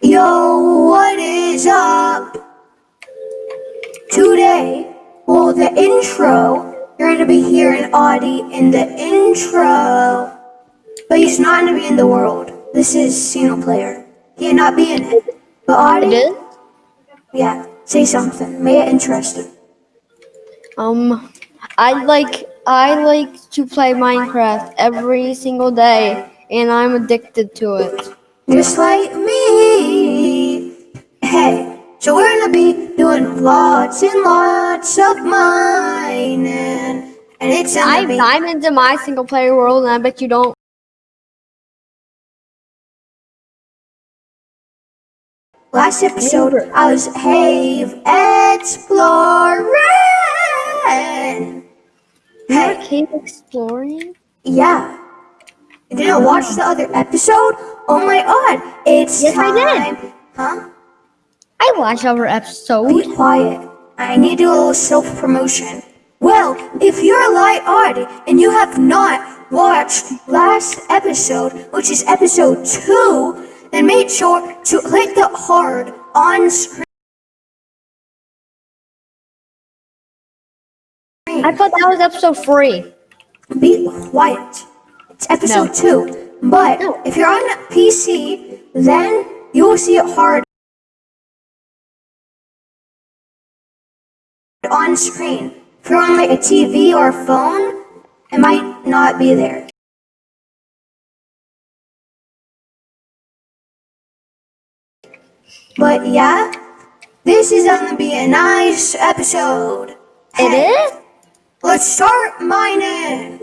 Yo, what is up? Today, well, the intro, you're gonna be hearing Audie in the intro. But he's not gonna be in the world. This is single player. He'll not be in it. But Audie, yeah, say something. Make it interesting. Um, I like I like to play Minecraft every single day, and I'm addicted to it. Just like so we're gonna be doing lots and lots of mining. And it's I, be I'm into my single player world, and I bet you don't. last episode I was Have exploring. Hey, Cave exploring? yeah. You didn't watch the other episode? Oh my god, it's Yes, I time. did. Huh? I watched our episode. Be quiet. I need to do a little self promotion. Well, if you're like Audie and you have not watched last episode, which is episode two, then make sure to click the hard on screen. I thought that was episode three. Be quiet. It's episode No. two. But No. if you're on PC, then you will see it hard on screen. If you're on like a TV or a phone, it might not be there. But yeah, this is gonna be a nice episode. It Hey, is? Let's start mining.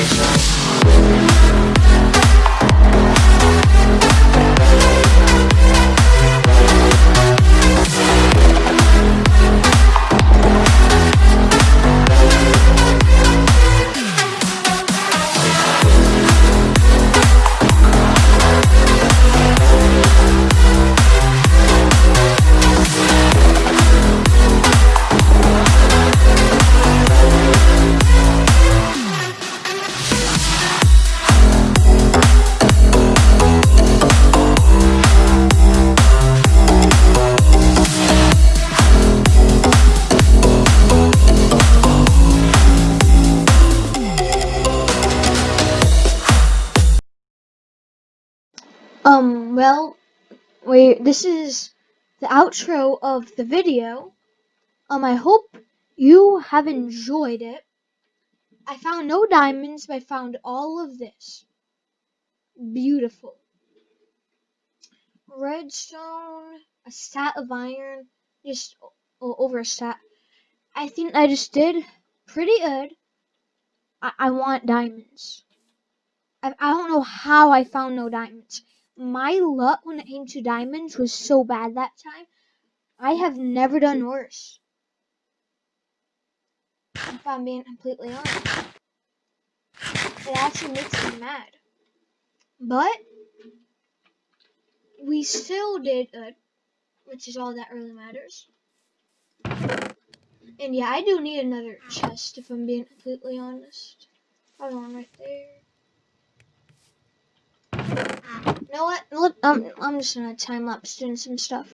Station. Um, well, we this is the outro of the video. Um, I hope you have enjoyed it. I found no diamonds, but I found all of this. Beautiful. Redstone, a stat of iron, just over a stat. I think I just did pretty good. I, I want diamonds. I, I don't know how I found no diamonds. My luck when it came to diamonds was so bad that time. I have never done worse. If I'm being completely honest. It actually makes me mad. But we still did good, which is all that really matters. And yeah, I do need another chest if I'm being completely honest. Hold on right there. You know what? Look, um, I'm just gonna time lapse doing some stuff.